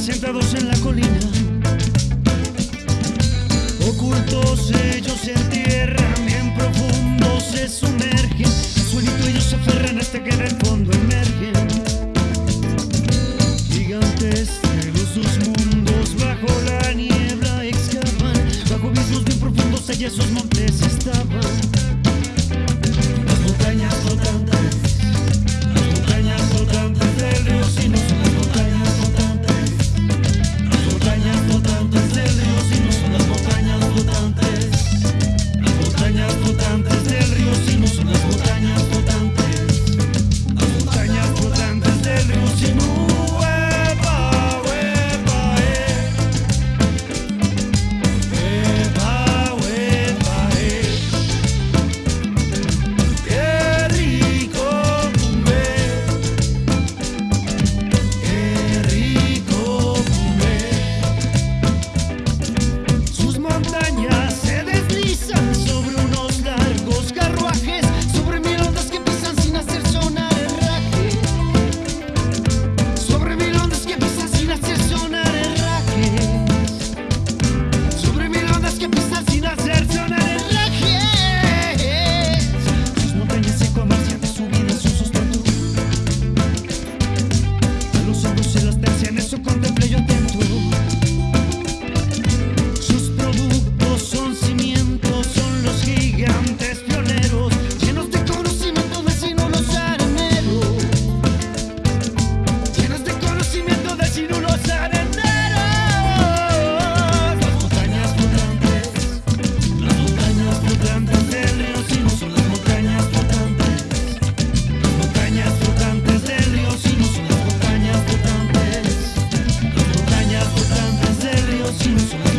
sentados en la colina. se aferran hasta este que del fondo emergen gigantes de los dos mundos bajo la niebla excavan bajo abismos bien profundos allá esos montes están. Los chinos